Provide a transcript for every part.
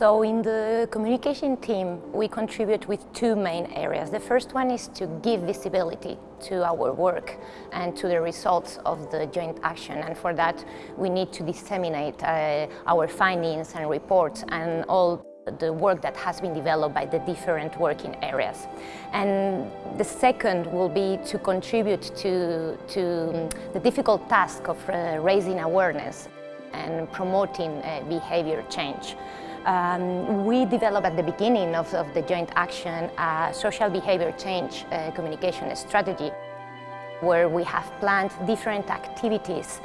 So in the communication team, we contribute with two main areas. The first one is to give visibility to our work and to the results of the joint action. And for that, we need to disseminate uh, our findings and reports and all the work that has been developed by the different working areas. And the second will be to contribute to, to the difficult task of uh, raising awareness and promoting uh, behavior change. Um, we developed at the beginning of, of, the joint action a social behavior change uh, communication strategy where we have planned different activities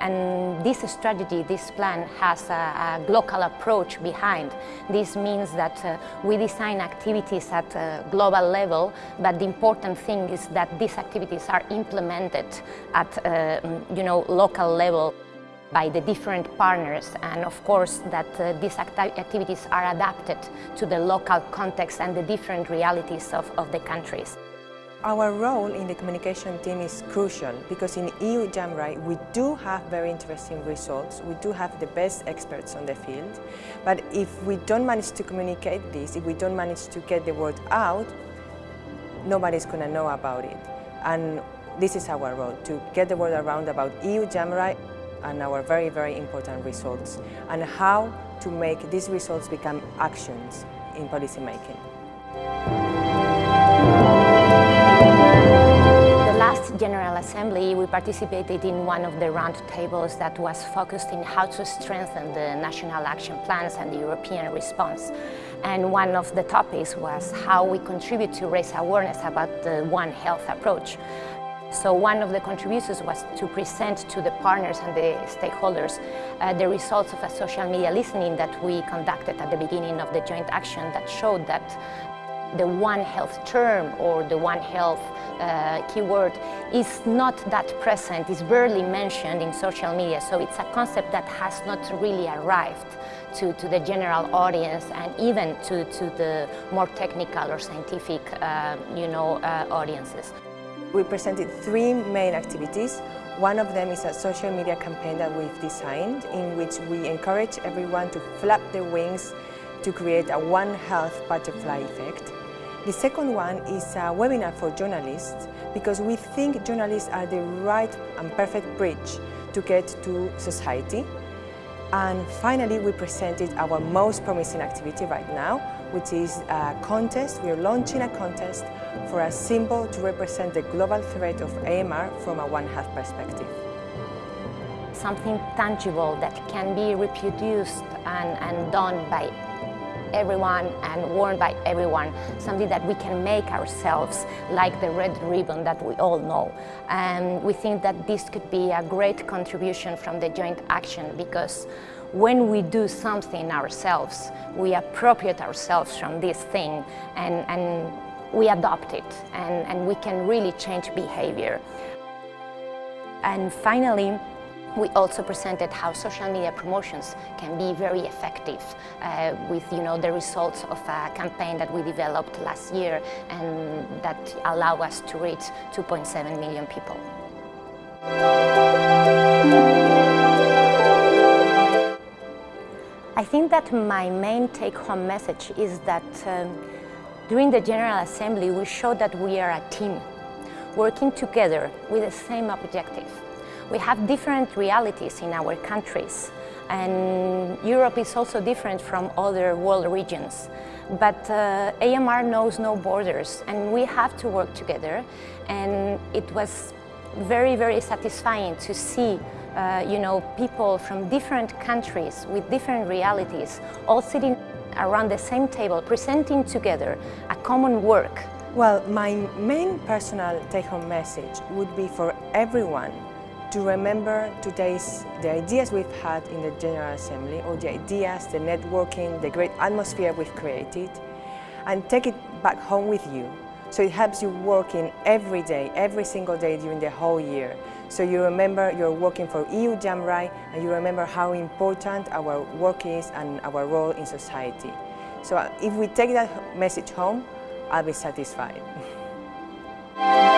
and this strategy, this plan has a, a local approach behind. This means that uh, we design activities at a global level, but the important thing is that these activities are implemented at uh, you know, local level by the different partners and of course that uh, these acti activities are adapted to the local context and the different realities of, of the countries. Our role in the communication team is crucial because in EU JAMRAI we do have very interesting results, we do have the best experts on the field, but if we don't manage to communicate this, if we don't manage to get the word out, nobody's going to know about it. And this is our role, to get the word around about EU JAMRAI and our very, very important results and how to make these results become actions in policy General Assembly we participated in one of the roundtables that was focused in how to strengthen the national action plans and the European response. And one of the topics was how we contribute to raise awareness about the One Health approach. So one of the contributions was to present to the partners and the stakeholders uh, the results of a social media listening that we conducted at the beginning of the joint action that showed that the One Health term or the One Health uh, keyword is not that present, is barely mentioned in social media. So it's a concept that has not really arrived to, to the general audience and even to, to the more technical or scientific uh, you know, uh, audiences. We presented three main activities. One of them is a social media campaign that we've designed in which we encourage everyone to flap their wings to create a One Health butterfly effect. The second one is a webinar for journalists because we think journalists are the right and perfect bridge to get to society. And finally, we presented our most promising activity right now, which is a contest. We're launching a contest for a symbol to represent the global threat of AMR from a One Health perspective. Something tangible that can be reproduced and, and done by everyone and worn by everyone, something that we can make ourselves, like the red ribbon that we all know. And we think that this could be a great contribution from the joint action because when we do something ourselves, we appropriate ourselves from this thing and, and we adopt it and, and we can really change behavior. And finally, we also presented how social media promotions can be very effective uh, with you know, the results of a campaign that we developed last year and that allow us to reach 2.7 million people. I think that my main take-home message is that um, during the General Assembly we showed that we are a team, working together with the same objective. We have different realities in our countries and Europe is also different from other world regions. But uh, AMR knows no borders and we have to work together and it was very, very satisfying to see uh, you know, people from different countries with different realities all sitting around the same table, presenting together a common work. Well, my main personal take-home message would be for everyone to remember today's the ideas we've had in the General Assembly, or the ideas, the networking, the great atmosphere we've created, and take it back home with you. So it helps you working every day, every single day during the whole year. So you remember you're working for EU JAMRAI and you remember how important our work is and our role in society. So if we take that message home, I'll be satisfied.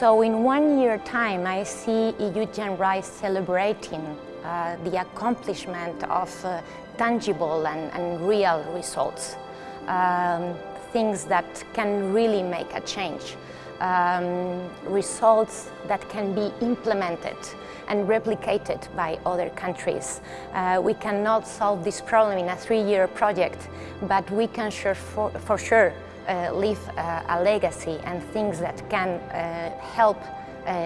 So in one year time, I see EU Gen celebrating uh, the accomplishment of uh, tangible and, and, real results, um, things that can really make a change, um, results that can be implemented and replicated by other countries. Uh, we cannot solve this problem in a three-year project, but we can sure for, for sure uh, leave uh, a legacy and things that can uh, help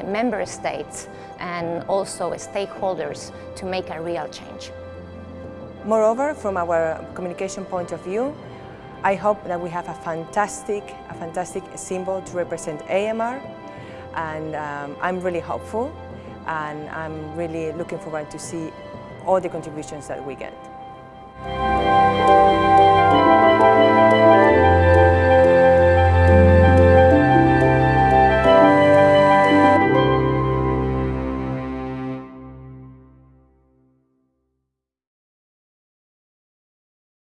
member states and also stakeholders to make a real change. Moreover, from our communication point of view, I hope that we have a fantastic, a fantastic symbol to represent AMR and um, I'm really hopeful and I'm really looking forward to see all the contributions that we get.